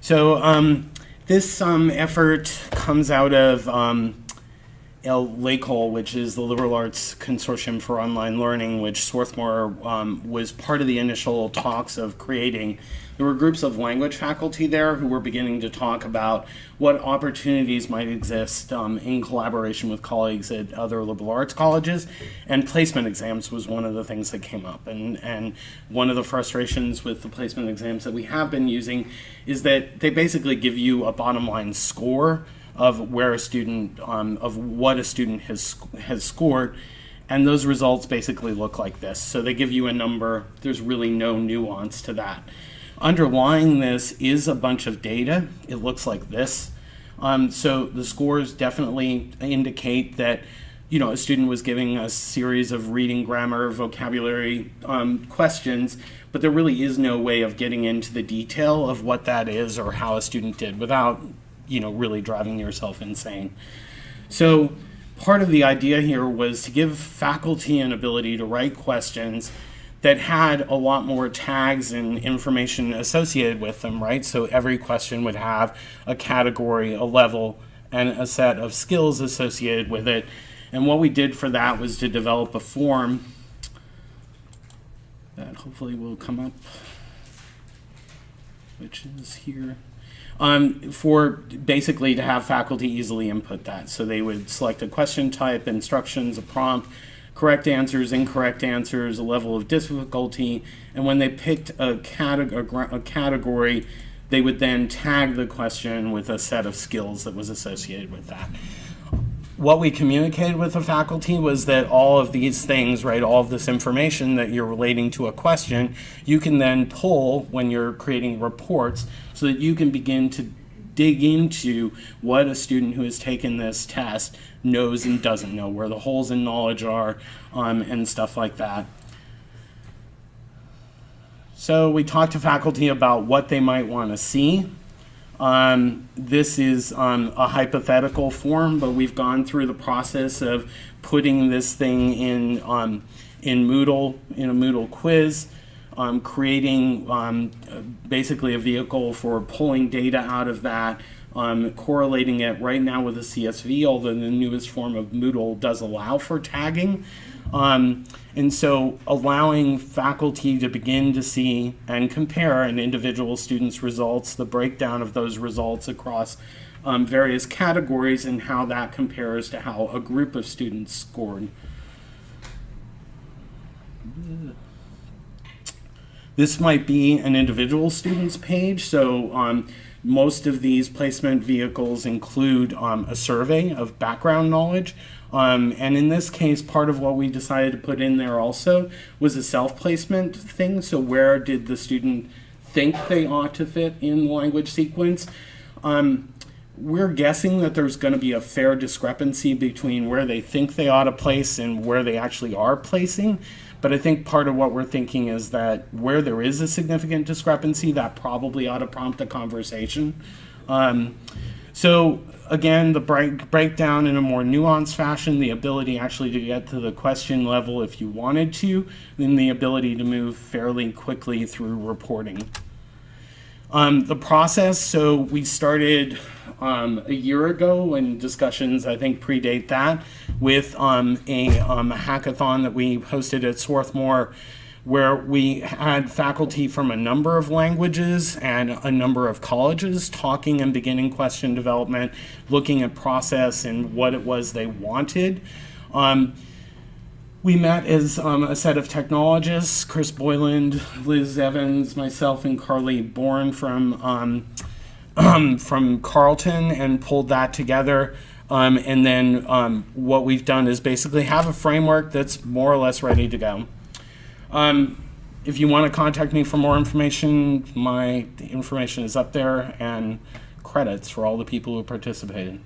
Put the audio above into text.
So um, this um, effort comes out of um, LACOL, which is the Liberal Arts Consortium for Online Learning, which Swarthmore um, was part of the initial talks of creating. There were groups of language faculty there who were beginning to talk about what opportunities might exist um, in collaboration with colleagues at other liberal arts colleges, and placement exams was one of the things that came up. And, and one of the frustrations with the placement exams that we have been using is that they basically give you a bottom line score of where a student, um, of what a student has, has scored. And those results basically look like this. So they give you a number, there's really no nuance to that. Underlying this is a bunch of data. It looks like this. Um, so the scores definitely indicate that you know, a student was giving a series of reading, grammar, vocabulary um, questions, but there really is no way of getting into the detail of what that is or how a student did without, you know, really driving yourself insane. So part of the idea here was to give faculty an ability to write questions that had a lot more tags and information associated with them, right? So every question would have a category, a level, and a set of skills associated with it. And what we did for that was to develop a form that hopefully will come up, which is here. Um, for basically to have faculty easily input that. So they would select a question type, instructions, a prompt, correct answers, incorrect answers, a level of difficulty, and when they picked a, categ a category, they would then tag the question with a set of skills that was associated with that. What we communicated with the faculty was that all of these things, right, all of this information that you're relating to a question, you can then pull when you're creating reports so that you can begin to dig into what a student who has taken this test knows and doesn't know, where the holes in knowledge are, um, and stuff like that. So we talked to faculty about what they might want to see. Um, this is um, a hypothetical form, but we've gone through the process of putting this thing in, um, in Moodle, in a Moodle quiz um, creating um, basically a vehicle for pulling data out of that, um, correlating it right now with a CSV, although the newest form of Moodle does allow for tagging. Um, and so allowing faculty to begin to see and compare an individual student's results, the breakdown of those results across um, various categories and how that compares to how a group of students scored. This might be an individual student's page, so um, most of these placement vehicles include um, a survey of background knowledge. Um, and in this case, part of what we decided to put in there also was a self-placement thing. So where did the student think they ought to fit in the language sequence? Um, we're guessing that there's going to be a fair discrepancy between where they think they ought to place and where they actually are placing. But I think part of what we're thinking is that where there is a significant discrepancy, that probably ought to prompt a conversation. Um, so again, the break, breakdown in a more nuanced fashion, the ability actually to get to the question level if you wanted to, then the ability to move fairly quickly through reporting. Um, the process, so we started um, a year ago and discussions I think predate that with um, a, um, hackathon that we hosted at Swarthmore where we had faculty from a number of languages and a number of colleges talking and beginning question development, looking at process and what it was they wanted. Um, we met as um, a set of technologists, Chris Boyland, Liz Evans, myself, and Carly Bourne from um, from Carleton and pulled that together. Um, and then um, what we've done is basically have a framework that's more or less ready to go. Um, if you want to contact me for more information, my information is up there and credits for all the people who participated.